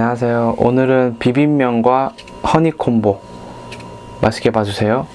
안녕하세요. 오늘은 비빔면과 허니콤보 맛있게 봐주세요.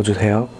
눌러주세요.